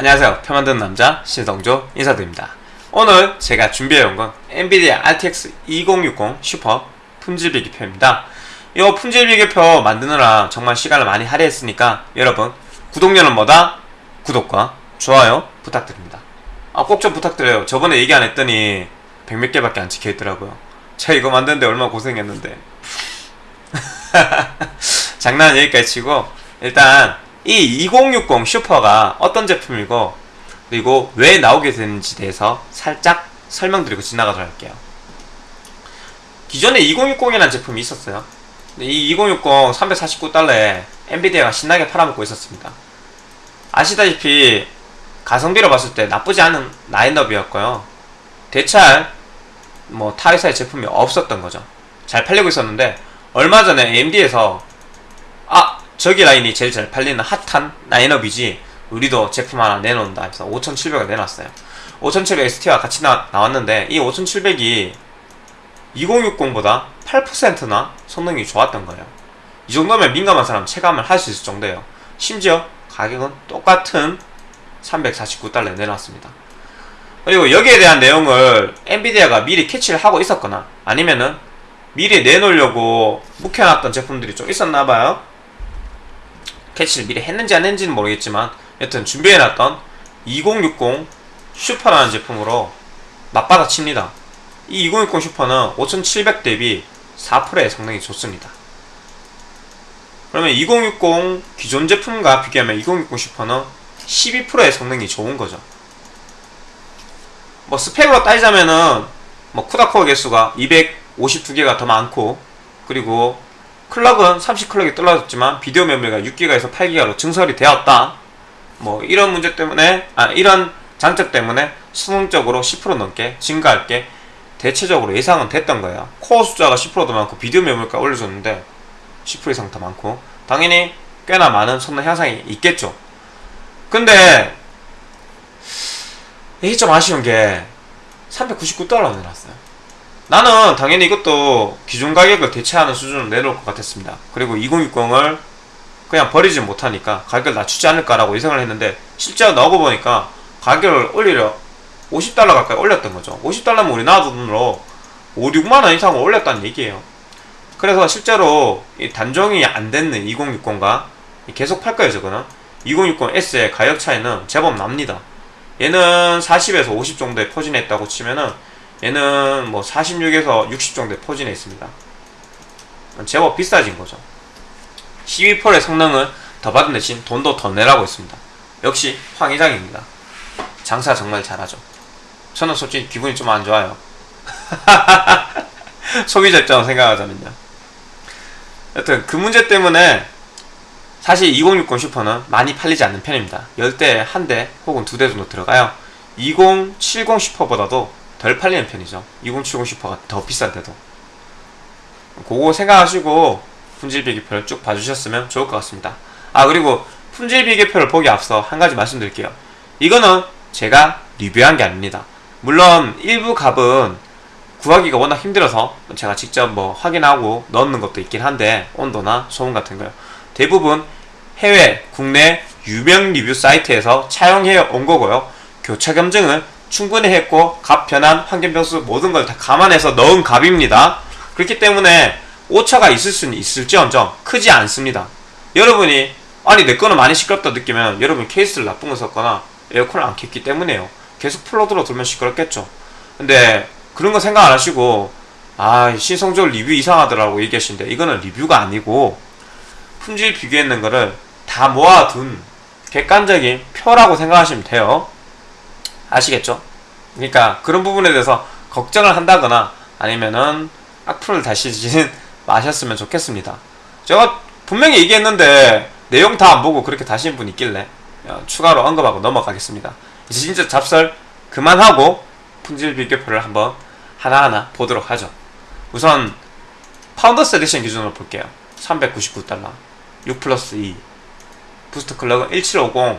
안녕하세요. 표 만드는 남자 신성조 인사드립니다. 오늘 제가 준비해온 건 엔비디아 RTX 2060 슈퍼 품질 비교표입니다. 이 품질 비교표 만드느라 정말 시간을 많이 할애했으니까 여러분 구독료는 뭐다? 구독과 좋아요 부탁드립니다. 아 꼭 좀 부탁드려요. 저번에 얘기 안 했더니 백몇 개밖에 안 찍혀있더라고요. 제가 이거 만드는데 얼마나 고생했는데 장난 여기까지 치고 일단 이 2060 슈퍼가 어떤 제품이고 그리고 왜 나오게 되는지 대해서 살짝 설명드리고 지나가도록 할게요. 기존에 2060이라는 제품이 있었어요. 이 2060 349달러에 엔비디아가 신나게 팔아먹고 있었습니다. 아시다시피 가성비로 봤을 때 나쁘지 않은 라인업이었고요. 대체할 뭐 타회사의 제품이 없었던 거죠. 잘 팔리고 있었는데 얼마 전에 AMD에서 아 저기 라인이 제일 잘 팔리는 핫한 라인업이지 우리도 제품 하나 내놓는다 해서 5700을 내놨어요. 5700 ST와 같이 나, 나왔는데 이 5700이 2060보다 8%나 성능이 좋았던 거예요. 이 정도면 민감한 사람 체감을 할 수 있을 정도예요. 심지어 가격은 똑같은 349달러에 내놨습니다. 그리고 여기에 대한 내용을 엔비디아가 미리 캐치를 하고 있었거나 아니면은 미리 내놓으려고 묵혀놨던 제품들이 좀 있었나봐요 캐치를 미리 했는지 안 했는지는 모르겠지만 여튼 준비해놨던 2060 슈퍼라는 제품으로 맞받아 칩니다. 이 2060 슈퍼는 5700 대비 4%의 성능이 좋습니다. 그러면 2060 기존 제품과 비교하면 2060 슈퍼는 12%의 성능이 좋은 거죠. 뭐 스펙으로 따지자면은 뭐 쿠다코어 개수가 252개가 더 많고 그리고 클럭은 30클럭이 떨어졌지만 비디오 메모리가 6기가에서 8기가로 증설이 되었다. 뭐 이런 문제 때문에 아 이런 장점 때문에 수능적으로 10% 넘게 증가할 게 대체적으로 예상은 됐던 거예요. 코어 숫자가 10%더 많고 비디오 메모리가 올려줬는데 10% 이상 더 많고 당연히 꽤나 많은 성능 향상이 있겠죠. 근데 이게 좀 아쉬운 게 399달러 내놨어요 나는 당연히 이것도 기존 가격을 대체하는 수준으로 내놓을 것 같았습니다. 그리고 2060을 그냥 버리지 못하니까 가격을 낮추지 않을까라고 예상을 했는데 실제로 나오고 보니까 가격을 올리려 50달러 가까이 올렸던 거죠. 50달러면 우리나라 돈으로 5, 6만원 이상을 올렸다는 얘기예요. 그래서 실제로 이 단종이 안 됐는 2060과 계속 팔 거예요 저거는. 2060S의 가격 차이는 제법 납니다. 얘는 40에서 50 정도에 포진했다고 치면은 얘는 뭐 46에서 60 정도에 포진해 있습니다. 제법 비싸진 거죠. 12%의 성능을 더 받은 대신 돈도 더 내라고 했습니다. 역시 황 이장입니다. 장사 정말 잘하죠. 저는 솔직히 기분이 좀 안 좋아요. 소비자 입장으로 생각하자면요. 여튼 그 문제 때문에 사실 2060 슈퍼는 많이 팔리지 않는 편입니다. 10대에 한대 혹은 두대 정도 들어가요. 2070 슈퍼보다도 덜 팔리는 편이죠. 2070 슈퍼가 더 비싼데도. 그거 생각하시고 품질 비교표를 쭉 봐주셨으면 좋을 것 같습니다. 아 그리고 품질 비교표를 보기 앞서 한 가지 말씀드릴게요. 이거는 제가 리뷰한 게 아닙니다. 물론 일부 값은 구하기가 워낙 힘들어서 제가 직접 뭐 확인하고 넣는 것도 있긴 한데 온도나 소음 같은 거요. 대부분 해외, 국내 유명 리뷰 사이트에서 차용해 온 거고요. 교차 검증을 충분히 했고 값 변환, 환경 변수 모든 걸 다 감안해서 넣은 값입니다. 그렇기 때문에 오차가 있을 수는 있을지언정 크지 않습니다. 여러분이 아니 내 거는 많이 시끄럽다 느끼면 여러분 케이스를 나쁜 거 썼거나 에어컨을 안 켰기 때문에요. 계속 플러드로 돌면 시끄럽겠죠. 근데 그런 거 생각 안 하시고 아 신성적 리뷰 이상하더라고 얘기하시는데 이거는 리뷰가 아니고 품질 비교했는 거를 다 모아둔 객관적인 표라고 생각하시면 돼요 아시겠죠? 그러니까 그런 부분에 대해서 걱정을 한다거나 아니면은 악플을 다시지는 마셨으면 좋겠습니다. 제가 분명히 얘기했는데 내용 다 안 보고 그렇게 다시는 분 있길래 어, 추가로 언급하고 넘어가겠습니다. 이제 진짜 잡설 그만하고 품질 비교표를 한번 하나하나 보도록 하죠. 우선 Founders Edition 기준으로 볼게요. 399달러 6 플러스 2 boost clock은 1750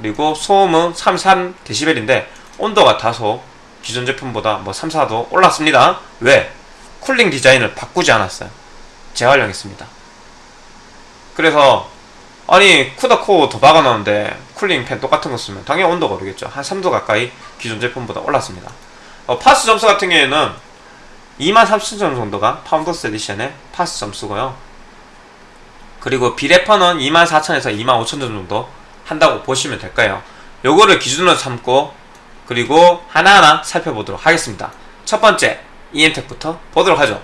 그리고 소음은 33dB인데 온도가 다소 기존 제품보다 뭐 3, 4도 올랐습니다 왜? cooling 디자인을 바꾸지 않았어요 재활용했습니다 그래서 아니 CUDA core 더 박아놓는데 cooling 팬 똑같은 거 쓰면 당연히 온도가 오르겠죠. 한 3도 가까이 기존 제품보다 올랐습니다. 어, 파스 점수 같은 경우에는 23,000점 정도가 Founders Edition의 파스 점수고요. 그리고 비레퍼는 24,000에서 25,000점 정도 한다고 보시면 될까요? 요거를 기준으로 삼고 그리고 하나하나 살펴보도록 하겠습니다. 첫 번째 EM텍부터 보도록 하죠.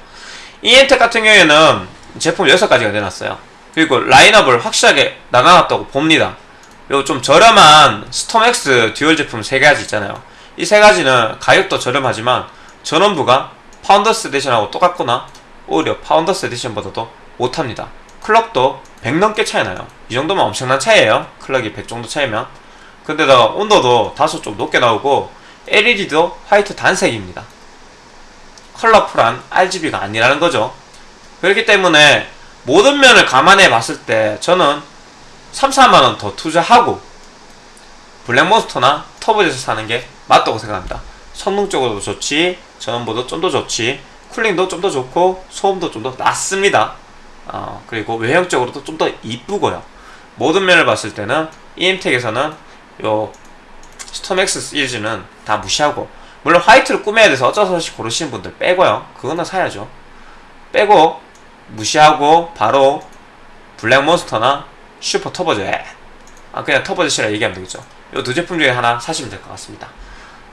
EM텍 같은 경우에는 제품 6가지가 내놨어요. 그리고 라인업을 확실하게 나눠놨다고 봅니다. 요좀 저렴한 스톰엑스 듀얼 제품 3가지 있잖아요. 이 세 가지는 가격도 저렴하지만 전원부가 Founders Edition하고 똑같거나 오히려 Founders Edition보다도 못합니다. 클럭도 100 넘게 차이 나요. 이 정도면 엄청난 차이에요. 클럭이 100 정도 차이면. 근데다가 온도도 다소 좀 높게 나오고 LED도 화이트 단색입니다. 컬러풀한 RGB가 아니라는 거죠. 그렇기 때문에 모든 면을 감안해 봤을 때 저는 3, 4만원 더 투자하고 블랙몬스터나 터보젯을 사는 게 맞다고 생각합니다. 성능적으로도 좋지, 전원보도 좀 더 좋지, cooling도 좀 더 좋고, 소음도 좀더 낮습니다. 어, 그리고 외형적으로도 좀 더 이쁘고요. 모든 면을 봤을 때는 EM텍에서는 요 스톰엑스 시리즈는 다 무시하고 물론 화이트를 꾸며야 돼서 어쩔 수 없이 고르시는 분들 빼고요. 그거는 사야죠. 빼고 무시하고 바로 블랙몬스터나 슈퍼 터보젯 아 그냥 터보젯이라 얘기하면 되겠죠. 이 두 제품 중에 하나 사시면 될 것 같습니다.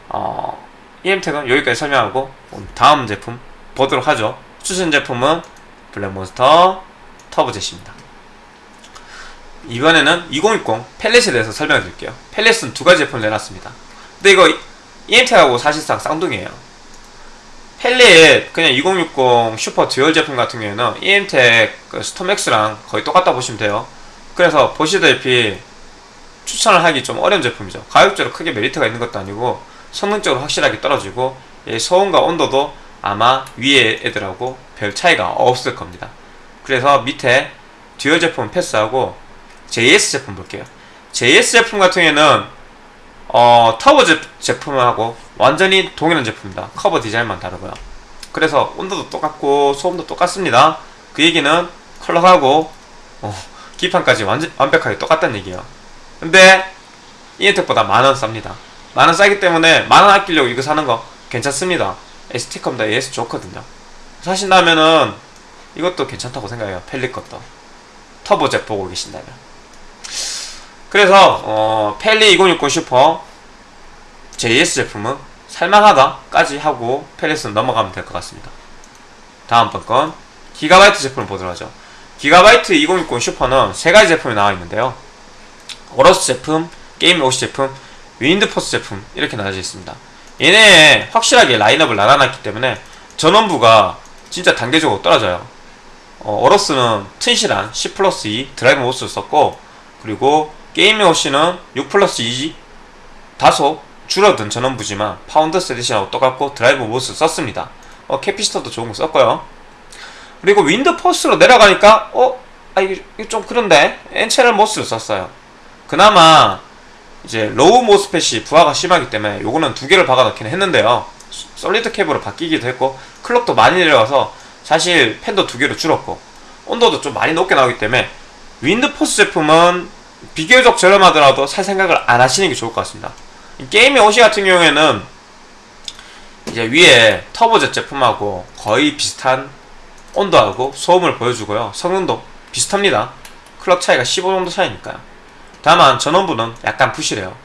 어, EM텍은 여기까지 설명하고 다음 제품 보도록 하죠. 추천 제품은 블랙몬스터 터보젯입니다. 이번에는 2060 Palit에 대해서 설명해 드릴게요. Palit은 두 가지 제품을 내놨습니다. 근데 이거 EM텍하고 사실상 쌍둥이에요. Palit 그냥 2060 슈퍼 듀얼 제품 같은 경우에는 EM텍 그 스톰엑스랑 거의 똑같다 보시면 돼요. 그래서 보시다시피 추천을 하기 좀 어려운 제품이죠. 가격적으로 크게 메리트가 있는 것도 아니고 성능적으로 확실하게 떨어지고 소음과 온도도 아마 위에 애들하고 별 차이가 없을 겁니다. 그래서 밑에 듀얼 제품 패스하고 JS 제품 볼게요. JS 제품 같은 경우에는 어, 터보 제, 제품하고 완전히 동일한 제품입니다. 커버 디자인만 다르고요. 그래서 온도도 똑같고 소음도 똑같습니다. 그 얘기는 컬러하고 어, 기판까지 완전, 완벽하게 똑같다는 얘기예요. 근데 이엔텍보다 만원 쌉니다. 만원 싸기 때문에 만원 아끼려고 이거 사는 거 괜찮습니다. ST컴다 AS 좋거든요. 사신다면은 이것도 괜찮다고 생각해요. 펠릿 것도. 터보젯 보고 계신다면. 그래서 어, 펠리 2060 슈퍼 JS 제품은 살만하다까지 하고 펠릿은 넘어가면 될 것 같습니다. 다음번 건 기가바이트 제품을 보도록 하죠. 기가바이트 2060 슈퍼는 세 가지 제품이 나와 있는데요. 오러스 제품, 게임 오시 제품, 윈드포스 제품 이렇게 나눠져 있습니다. 얘네 확실하게 라인업을 나눠놨기 때문에 전원부가 진짜 단계적으로 떨어져요. 어, 오러스는 튼실한 10 플러스 2 드라이브 MOS를 썼고 그리고 게이밍 OC는 6 플러스 2 다소 줄어든 전원부지만 파운더스 에디션하고 똑같고 드라이브 MOS를 썼습니다. 어, capacitor도 좋은 거 썼고요. 그리고 윈드포스로 내려가니까 어? 아 이게 좀 그런데 N채널 MOS를 썼어요. 그나마 이제 low MOSFET이 부하가 심하기 때문에 요거는 두 개를 박아놓긴 했는데요. solid cap으로 바뀌기도 했고 clock도 많이 내려가서 사실 팬도 두 개로 줄었고 온도도 좀 많이 높게 나오기 때문에 윈드포스 제품은 비교적 저렴하더라도 살 생각을 안 하시는 게 좋을 것 같습니다. 게임의 오시 같은 경우에는 이제 위에 터보젯 제품하고 거의 비슷한 온도하고 소음을 보여주고요. 성능도 비슷합니다. 클럭 차이가 15 정도 차이니까요. 다만 전원부는 약간 부실해요.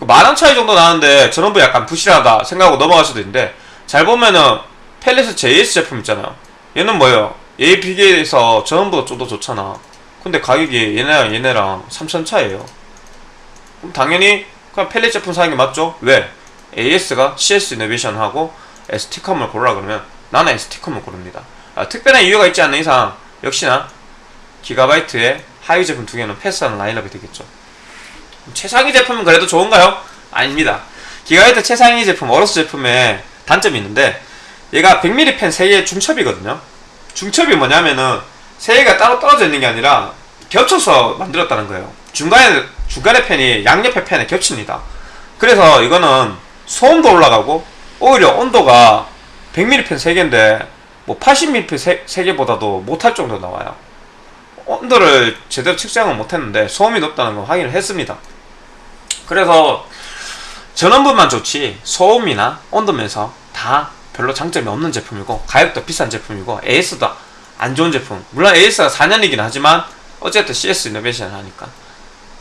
만원 차이 정도 나는데 전원부 약간 부실하다 생각하고 넘어갈 수도 있는데 잘 보면은 펠리스 JS 제품 있잖아요. 얘는 뭐예요? 얘 비교해서 전원부가 좀 더 좋잖아. 근데 가격이 얘네랑 얘네랑 3천 차이에요. 그럼 당연히 그냥 펠릿 제품 사는 게 맞죠? 왜? AS가 CS 이노베이션하고 ST컴을 고르라 그러면 나는 ST컴을 고릅니다. 아, 특별한 이유가 있지 않는 이상 역시나 기가바이트의 하위 제품 두 개는 패스하는 라인업이 되겠죠. 최상위 제품은 그래도 좋은가요? 아닙니다. 기가바이트 최상위 제품, 어로스 제품에 단점이 있는데 얘가 100mm 펜 3개 중첩이거든요. 중첩이 뭐냐면은 3개가 따로 떨어져 있는 게 아니라 겹쳐서 만들었다는 거예요. 중간에, 중간에 펜이 양옆에 펜에 겹칩니다. 그래서 이거는 소음도 올라가고 오히려 온도가 100mm 펜 3개인데 뭐 80mm 펜 3개보다도 못할 정도 나와요. 온도를 제대로 측정을 못했는데 소음이 높다는 걸 확인을 했습니다. 그래서 전원부만 좋지 소음이나 온도면서 다 별로 장점이 없는 제품이고 가격도 비싼 제품이고 AS도 안 좋은 제품. 물론 AS가 4년이긴 하지만 어쨌든 CS 이노베이션을 하니까.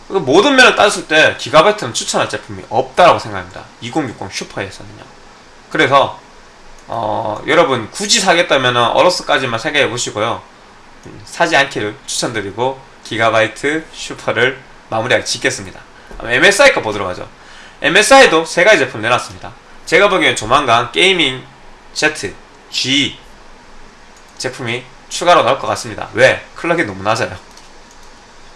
그 모든 면을 따졌을 때 기가바이트는 추천할 제품이 없다라고 생각합니다. 2060 슈퍼에서는요. 그래서 어, 여러분 굳이 사겠다면 어로스까지만 생각해 보시고요. 음, 사지 않기를 추천드리고 기가바이트 슈퍼를 마무리하게 짓겠습니다 MSI 거 보도록 하죠 MSI도 세 가지 제품 내놨습니다 제가 보기엔 조만간 게이밍 Z, G 제품이 추가로 나올 것 같습니다 왜? clock이 너무 낮아요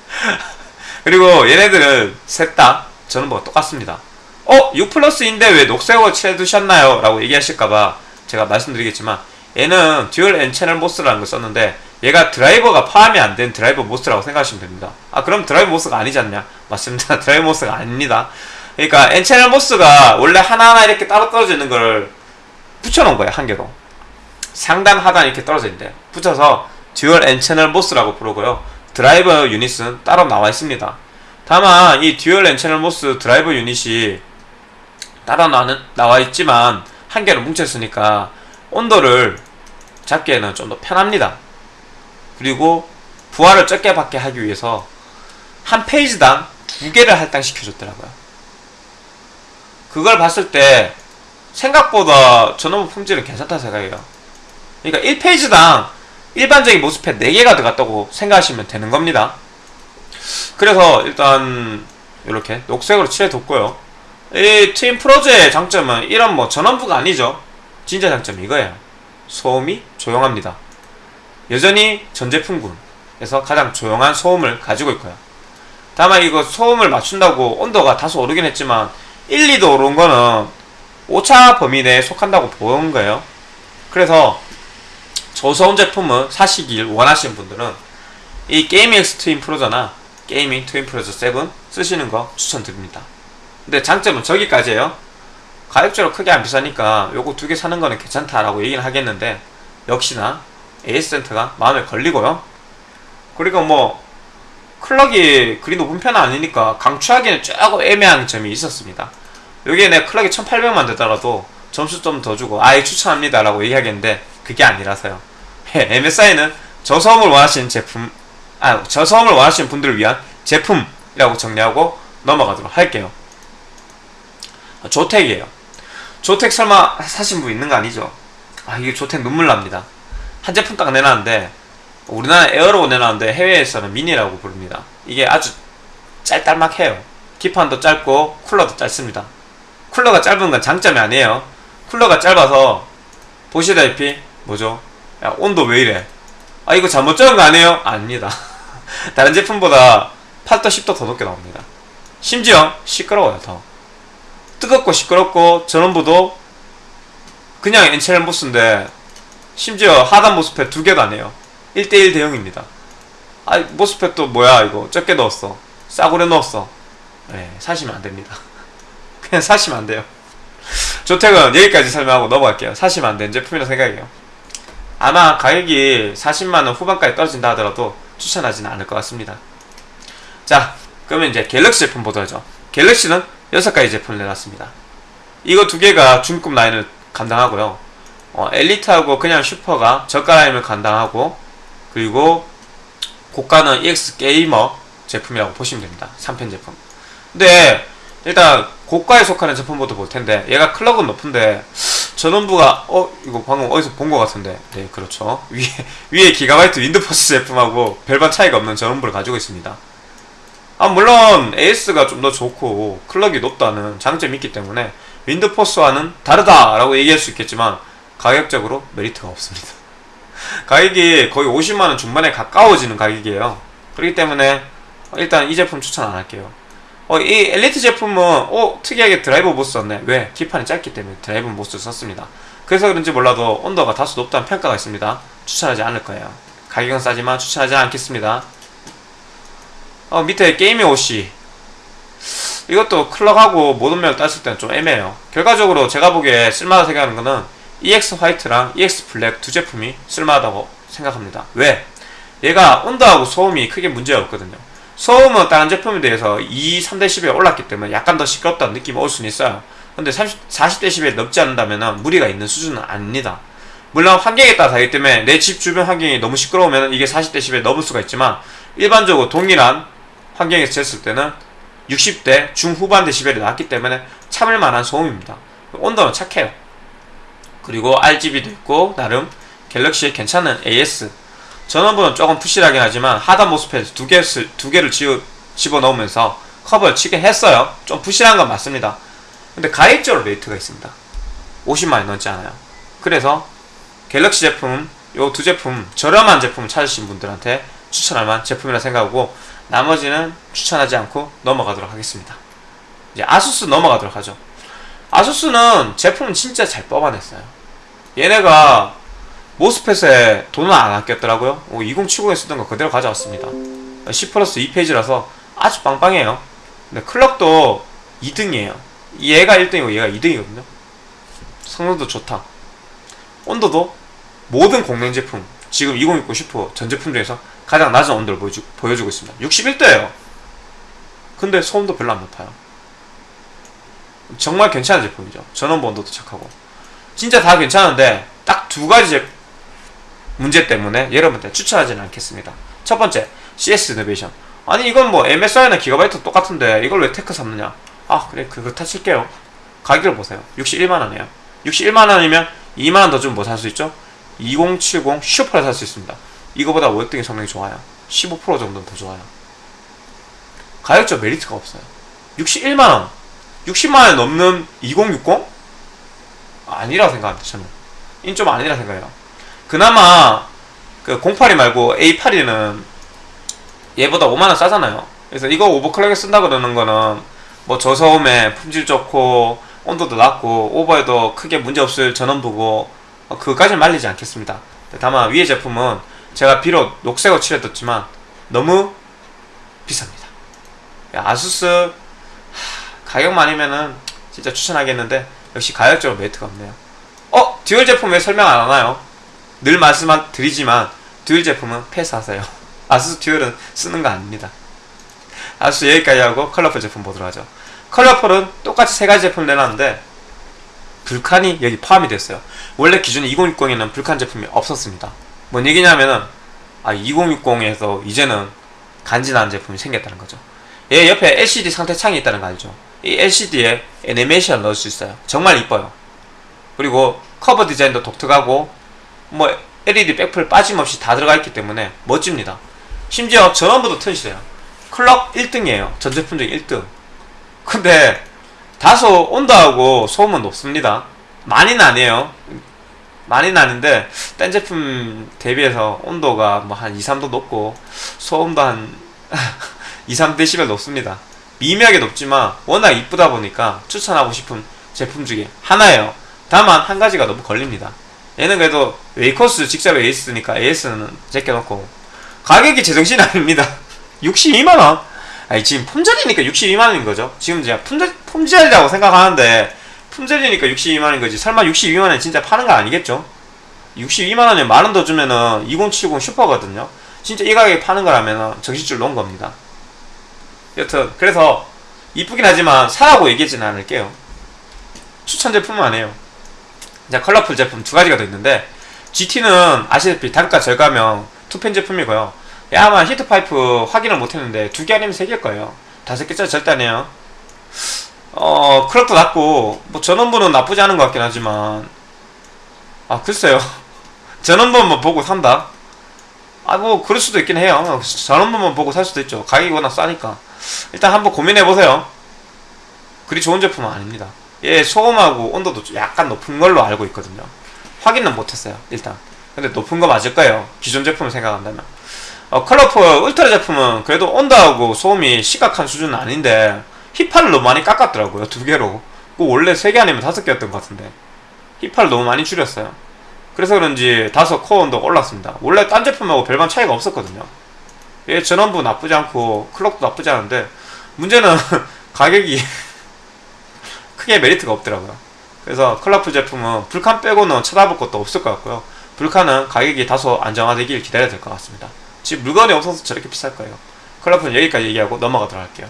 그리고 얘네들은 셋 다 전원부 똑같습니다 어? 6 플러스인데 왜 녹색으로 칠해두셨나요? 라고 얘기하실까봐 제가 말씀드리겠지만 얘는 dual N 채널 MOS라는 걸 썼는데 얘가 드라이버가 포함이 안 된 드라이버 MOS라고 생각하시면 됩니다. 아 그럼 드라이버 MOS가 아니지 않냐? 맞습니다. 드라이버 MOS가 아닙니다. 그러니까 채널 MOS가 원래 하나하나 이렇게 따로 떨어져 있는 걸 붙여놓은 거예요 한 개로. 상단 하단 이렇게 떨어져 있는데 붙여서 dual 채널 MOS라고 부르고요. 드라이버 유닛은 따로 나와 있습니다. 다만 이 dual 채널 MOS 드라이버 유닛이 따로 나는, 나와 있지만 한 개로 뭉쳤으니까 온도를 잡기에는 좀 더 편합니다 그리고 부하를 적게 받게 하기 위해서 한 페이지당 두 개를 할당시켜줬더라고요. 그걸 봤을 때 생각보다 전원부 품질은 괜찮다 생각해요. 그러니까 1페이지당 일반적인 모스펫 4개가 들어갔다고 생각하시면 되는 겁니다. 그래서 일단 이렇게 녹색으로 칠해뒀고요. 이 트윈 프로즈의 장점은 이런 뭐 전원부가 아니죠. 진짜 장점이 이거예요. 소음이 조용합니다 여전히 전 제품군에서 가장 조용한 소음을 가지고 있고요. 다만 이거 소음을 맞춘다고 온도가 다소 오르긴 했지만 1, 2도 오른 거는 오차 범위 내에 속한다고 보는 거예요. 그래서 저소음 제품을 사시길 원하시는 분들은 이 게이밍 트윈 프로저나 게이밍 트윈 프로저 7 쓰시는 거 추천드립니다. 근데 장점은 저기까지예요. 가격적으로 크게 안 비싸니까 요거 두 개 사는 거는 괜찮다라고 얘기는 하겠는데 역시나 AS센터가 마음에 걸리고요. 그리고 뭐 클럭이 그리 높은 편은 아니니까 강추하기는 조금 애매한 점이 있었습니다. 여기에 내 클럭이 1800만 되더라도 점수 좀 더 주고 아예 추천합니다 라고 얘기하겠는데 그게 아니라서요. MSI는 저소음을 원하시는 제품 아 저소음을 원하시는 분들을 위한 제품이라고 정리하고 넘어가도록 할게요. 조텍이에요. 조텍 설마 사신 분 있는 거 아니죠? 아 이게 조텍 눈물 납니다 한 제품 딱 내놨는데 우리나라 에어로 내놨는데 해외에서는 미니라고 부릅니다. 이게 아주 짤딸막해요. 기판도 짧고 쿨러도 짧습니다. 쿨러가 짧은 건 장점이 아니에요. 쿨러가 짧아서 보시다시피 뭐죠? 야 온도 왜 이래? 아 이거 잘못 적은 거 아니에요? 아닙니다. 다른 제품보다 8도 10도 더 높게 나옵니다. 심지어 시끄러워요 더. 뜨겁고 시끄럽고 전원부도 그냥 엔첼 모스인데 심지어 하단 모스펫 두안 해요. 1대1 대형입니다. 아 모스펫도 뭐야 이거. 적게 넣었어. 싸구려 넣었어. 네, 사시면 안됩니다. 그냥 사시면 안돼요. 조택은 여기까지 설명하고 넘어갈게요. 사시면 안 되는 제품이라 생각해요. 아마 가격이 40만원 후반까지 떨어진다 하더라도 추천하지는 않을 것 같습니다. 자 그러면 이제 갤럭시 제품 보도록 하죠. 갤럭시는 6가지 제품을 내놨습니다. 이거 두 개가 중급 라인을 감당하고요 어, 엘리트하고 그냥 슈퍼가 저가 라인을 감당하고 그리고 고가는 EX 게이머 제품이라고 보시면 됩니다. 3팬 제품. 근데 일단 고가에 속하는 제품부터 볼 텐데 얘가 clock은 높은데 전원부가 어 이거 방금 어디서 본 것 같은데. 네 그렇죠. 위에 위에 기가바이트 윈드포스 제품하고 별반 차이가 없는 전원부를 가지고 있습니다. 아 물론 AS가 좀 더 좋고 clock이 높다는 장점이 있기 때문에 윈드포스와는 다르다라고 얘기할 수 있겠지만 가격적으로 메리트가 없습니다. 가격이 거의 50만원 중반에 가까워지는 가격이에요. 그렇기 때문에 일단 이 제품 추천 안 할게요. 어, 이 엘리트 제품은 어, 특이하게 드라이버 MOS 썼네. 왜? 기판이 짧기 때문에 드라이버 MOS 썼습니다. 그래서 그런지 몰라도 온도가 다소 높다는 평가가 있습니다. 추천하지 않을 거예요. 가격은 싸지만 추천하지 않겠습니다. 어, 밑에 게이밍 OC 이것도 clock하고 모든 면을 따졌을 때는 좀 애매해요. 결과적으로 제가 보기에 쓸만하다 생각하는 거는 EX 화이트랑 EX 블랙 두 제품이 쓸만하다고 생각합니다 왜? 얘가 온도하고 소음이 크게 문제가 없거든요 소음은 다른 제품에 대해서 2, 3dB 올랐기 때문에 약간 더 시끄럽다는 느낌이 올 수는 있어요. 근데 30, 40dB 넘지 않는다면 무리가 있는 수준은 아닙니다. 물론 환경에 따라 다르기 때문에 내 집 주변 환경이 너무 시끄러우면 이게 40dB 넘을 수가 있지만 일반적으로 동일한 환경에서 쟀을 때는 60대 중후반 데시벨이 나왔기 때문에 참을 만한 소음입니다. 온도는 착해요. 그리고 RGB도 있고 나름 갤럭시의 괜찮은 AS 전원부는 조금 푸실하긴 하지만 하단 모스펫 두, 개, 두 개를 집어넣으면서 커버를 치긴 했어요. 좀 푸실한 건 맞습니다. 근데 가입적으로 메리트가 있습니다. 50만원 넘지 않아요. 그래서 갤럭시 제품 요 두 제품 저렴한 제품 찾으신 분들한테 추천할 만한 제품이라 생각하고 나머지는 추천하지 않고 넘어가도록 하겠습니다. 이제 아수스 넘어가도록 하죠. 아수스는 제품은 진짜 잘 뽑아냈어요. 얘네가 모스펫에 돈을 안 아꼈더라고요. 2070에 쓰던 거 그대로 가져왔습니다. 10 플러스 2페이지라서 아주 빵빵해요. 근데 클럭도 2등이에요. 얘가 1등이고 얘가 2등이거든요. 성능도 좋다. 온도도 모든 공랭 제품, 지금 2060 슈퍼 전 제품 중에서 가장 낮은 온도를 보여주, 보여주고 있습니다. 61도예요. 근데 소음도 별로 안 높아요. 정말 괜찮은 제품이죠. 전원부 온도도 착하고. 진짜 다 괜찮은데 딱 두 가지 제, 문제 때문에 여러분한테 추천하지는 않겠습니다. 첫 번째, CS 이노베이션. 아니 이건 뭐 MSI나 기가바이트 똑같은데 이걸 왜 태클 삼느냐? 아 그래 그거 타칠게요. 가격을 보세요. 61만원이에요. 61만원이면 2만원 더 주면 뭐 살 수 있죠? 2070 슈퍼를 살 수 있습니다. 이거보다 월등히 성능이 좋아요. 15% 정도는 더 좋아요. 가격적 메리트가 없어요. 61만원. 60만원 넘는 2060? 아니라 생각합니다, 저는. 인 좀 아니라 생각해요. 그나마 그 082 말고 A82는 얘보다 5만원 싸잖아요. 그래서 이거 오버클럭에 쓴다 그러는 거는 뭐 저소음에 품질 좋고 온도도 낮고 오버에도 크게 문제없을 전원부고 어, 그까지 말리지 않겠습니다. 다만 위의 제품은 제가 비록 녹색으로 칠해뒀지만 너무 비쌉니다. 아수스 가격만이면은 진짜 추천하겠는데 역시 가격적으로 메리트가 없네요. 어? 듀얼 제품 왜 설명 안 하나요? 늘 말씀 드리지만 듀얼 제품은 패스하세요. 아수스 듀얼은 쓰는 거 아닙니다. 아수스 여기까지 하고 컬러풀 제품 보도록 하죠. 컬러풀은 똑같이 세 가지 제품을 내놨는데 불칸이 여기 포함이 됐어요. 원래 기존 2060에는 불칸 제품이 없었습니다. 뭔 얘기냐면은 아 2060에서 이제는 간지나는 제품이 생겼다는 거죠. 얘 옆에 LCD 상태 창이 있다는 거 알죠? 이 LCD에 애니메이션 넣을 수 있어요. 정말 이뻐요. 그리고 커버 디자인도 독특하고 뭐 LED 백플 빠짐없이 다 들어가 있기 때문에 멋집니다. 심지어 전원부도 튼실해요. 클럭 1등이에요. 전 제품 중 1등. 근데 다소 온도하고 소음은 높습니다. 많이는 아니에요. 많이는 아닌데 딴 제품 대비해서 온도가 뭐 한 2, 3도 높고 소음도 한 2, 3dB 높습니다. 미미하게 높지만 워낙 이쁘다 보니까 추천하고 싶은 제품 중에 하나예요. 다만 한 가지가 너무 걸립니다. 얘는 그래도 웨이코스 직접 AS니까 AS는 제껴놓고 가격이 제정신 아닙니다. 62만원? 아니 지금 품절이니까 62만원인 거죠. 지금 제가 품절, 품절이라고 생각하는데 품절이니까 62만원인 거지. 설마 62만원 진짜 파는 거 아니겠죠? 62만원에 만원 더 주면은 2070 슈퍼거든요. 진짜 이 가격에 파는 거라면 정신줄 놓은 겁니다. 여튼 그래서 이쁘긴 하지만 사라고 얘기하지는 않을게요. 추천 제품은 아니에요. 자, Colorful 제품 두 가지가 더 있는데 GT는 아시다시피 단가 절감형 투팬 제품이고요. 아마 히트파이프 확인을 못했는데 두 개 아니면 세 개일 거예요. 다섯 개짜리 절대 아니에요. 어, 클럭도 낮고 뭐 전원부는 나쁘지 않은 것 같긴 하지만 아 글쎄요. 전원부만 보고 산다. 아 뭐 그럴 수도 있긴 해요. 전원부만 보고 살 수도 있죠. 가격이 워낙 싸니까. 일단 한번 고민해 보세요. 그리 좋은 제품은 아닙니다. 얘 소음하고 온도도 약간 높은 걸로 알고 있거든요. 확인은 못했어요. 일단. 근데 높은 거 맞을 거예요. 기존 제품을 생각한다면. 어, Colorful Ultra 제품은 그래도 온도하고 소음이 심각한 수준은 아닌데 히파를 너무 많이 깎았더라고요. 두 개로. 그 원래 세 개 아니면 다섯 개였던 것 같은데 히파를 너무 많이 줄였어요. 그래서 그런지 다소 코어 온도가 올랐습니다. 원래 딴 제품하고 별반 차이가 없었거든요. 얘 전원부 나쁘지 않고 clock도 나쁘지 않은데 문제는 가격이 크게 메리트가 없더라고요. 그래서 Colorful 제품은 Vulcan 빼고는 쳐다볼 것도 없을 것 같고요. Vulcan은 가격이 다소 안정화되길 기다려야 될 것 같습니다. 지금 물건이 없어서 저렇게 비쌀 거예요. Colorful은 여기까지 얘기하고 넘어가도록 할게요.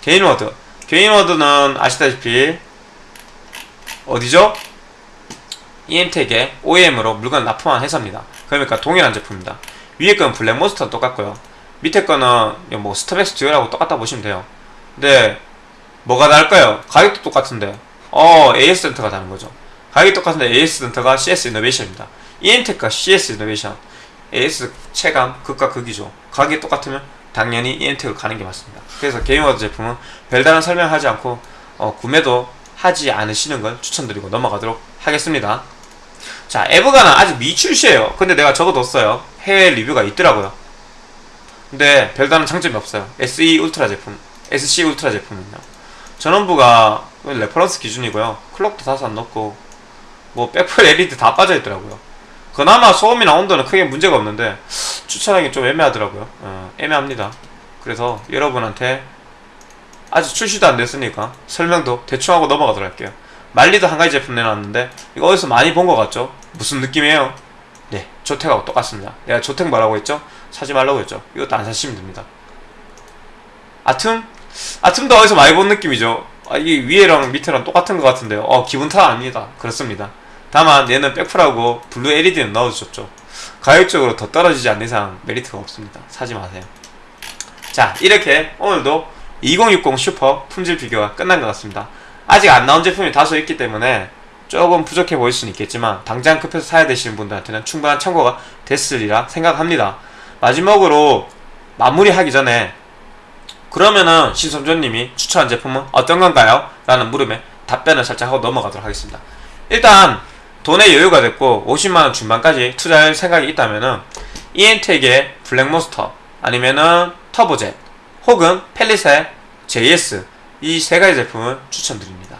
Gainward. Gainward는 아시다시피 어디죠? EM텍에 OEM으로 물건 납품한 회사입니다. 그러니까 동일한 제품입니다. 위에 건 Black Monster는 똑같고요. 밑에 거는 뭐 StormX Dual하고 똑같다 보시면 돼요. 근데 뭐가 다를까요? 가격도 똑같은데 어 AS 센터가 다른 거죠. 가격이 똑같은데 AS 센터가 CS 이노베이션입니다. EM택과 CS 이노베이션 AS 체감 극과 극이죠. 가격이 똑같으면 당연히 EM택을 가는 게 맞습니다. 그래서 게임워드 제품은 별다른 설명하지 않고 어, 구매도 하지 않으시는 걸 추천드리고 넘어가도록 하겠습니다. 자, 에브가는 아직 미출시예요. 근데 내가 적어뒀어요. 해외 리뷰가 있더라고요. 근데 별다른 장점이 없어요. SE 울트라 제품, SC Ultra 제품은요. 전원부가 reference 기준이고요. clock도 다소 안 높고 뭐 백플 LED 다 빠져있더라고요. 그나마 소음이나 온도는 크게 문제가 없는데 추천하기 좀 애매하더라고요. 어, 애매합니다. 그래서 여러분한테 아직 출시도 안 됐으니까 설명도 대충 하고 넘어가도록 할게요. Manli도 한 가지 제품 내놨는데 이거 어디서 많이 본 것 같죠? 무슨 느낌이에요? 네, ZOTAC하고 똑같습니다. 내가 ZOTAC 뭐라고 했죠? 사지 말라고 했죠? 이것도 안 사시면 됩니다. 아틈? 아틈도 어디서 많이 본 느낌이죠? 아, 이게 위에랑 밑에랑 똑같은 것 같은데요. 어, 기분 탓 아닙니다. 그렇습니다. 다만 얘는 백플하고 블루 LED는 넣어주셨죠. 가격적으로 더 떨어지지 않는 이상 메리트가 없습니다. 사지 마세요. 자, 이렇게 오늘도 2060 슈퍼 품질 비교가 끝난 것 같습니다. 아직 안 나온 제품이 다소 있기 때문에 조금 부족해 보일 수는 있겠지만 당장 급해서 사야 되시는 분들한테는 충분한 참고가 됐으리라 생각합니다. 마지막으로 마무리하기 전에 그러면은 신선조님이 추천한 제품은 어떤 건가요? 라는 물음에 답변을 살짝 하고 넘어가도록 하겠습니다. 일단 돈의 여유가 됐고 50만원 중반까지 투자할 생각이 있다면은 이엔텍의 블랙몬스터 아니면은 터보젯 혹은 펠리세 JS 이 세 가지 제품을 추천드립니다.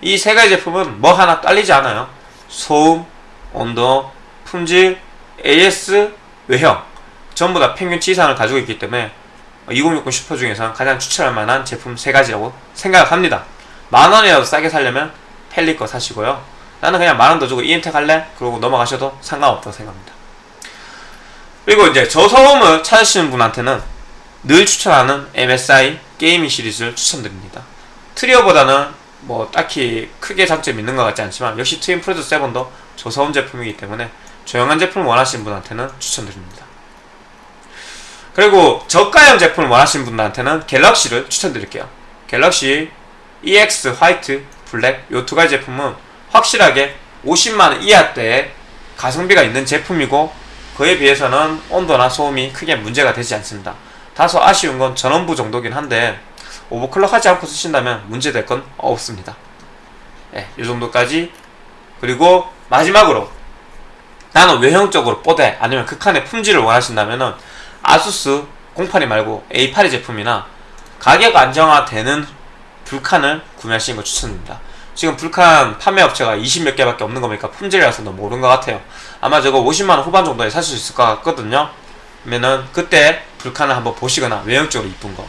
이 세 가지 제품은 뭐 하나 딸리지 않아요. 소음, 온도, 품질, AS, 외형 전부 다 평균치 이상을 가지고 있기 때문에 2060 슈퍼 중에서 가장 추천할 만한 제품 세 가지라고 생각합니다. 만 원이라도 싸게 살려면 Palit 거 사시고요. 나는 그냥 만 원 더 주고 EM텍 할래? 그러고 넘어가셔도 상관없다고 생각합니다. 그리고 이제 저소음을 찾으시는 분한테는 늘 추천하는 MSI Gaming 시리즈를 추천드립니다. 트리오보다는 뭐 딱히 크게 장점이 있는 것 같지 않지만 역시 트윈 프로듀 7도 저소음 제품이기 때문에 조용한 제품을 원하시는 분한테는 추천드립니다. 그리고 저가형 제품을 원하시는 분들한테는 갤럭시를 추천드릴게요. 갤럭시 EX 화이트, 블랙 이 두 가지 제품은 확실하게 50만원 이하대의 가성비가 있는 제품이고 그에 비해서는 온도나 소음이 크게 문제가 되지 않습니다. 다소 아쉬운 건 전원부 정도긴 한데 오버클럭 하지 않고 쓰신다면 문제될 건 없습니다. 예, 이 정도까지 그리고 마지막으로 나는 외형적으로 뽀대 아니면 극한의 품질을 원하신다면 은 아수스 082 말고 A82 제품이나 가격 안정화되는 불칸을 구매하시는 걸 추천드립니다. 지금 불칸 판매 업체가 20몇 개밖에 없는 거니까 품질이라서 너무 모르는 것 같아요. 아마 저거 50만원 후반 정도에 살수 있을 것 같거든요. 그러면은 그때 불칸을 한번 보시거나 외형적으로 이쁜 거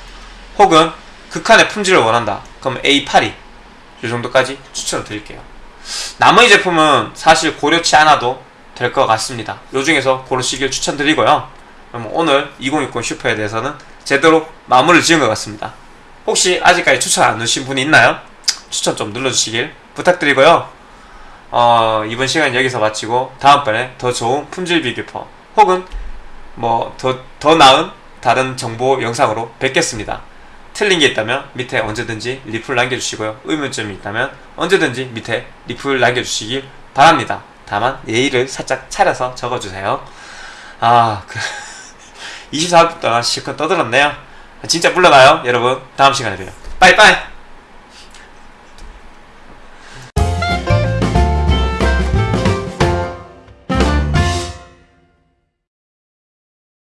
혹은 극한의 품질을 원한다. 그럼 A82 이 정도까지 추천을 드릴게요. 나머지 제품은 사실 고려치 않아도 될 것 같습니다. 요 중에서 고르시길 추천드리고요. 그럼 오늘 2060 슈퍼에 대해서는 제대로 마무리를 지은 것 같습니다. 혹시 아직까지 추천 안 누르신 분이 있나요? 추천 좀 눌러주시길 부탁드리고요. 어, 이번 시간 여기서 마치고 다음번에 더 좋은 품질 비교퍼 혹은 뭐 더 더 나은 다른 정보 영상으로 뵙겠습니다. 틀린 게 있다면 밑에 언제든지 리플 남겨주시고요. 의문점이 있다면 언제든지 밑에 리플 남겨주시길 바랍니다. 다만 예의를 살짝 차려서 적어주세요. 아, 그 24분 동안 실컷 떠들었네요. 진짜 물러나요, 여러분. 다음 시간에 봬요. 빠이빠이!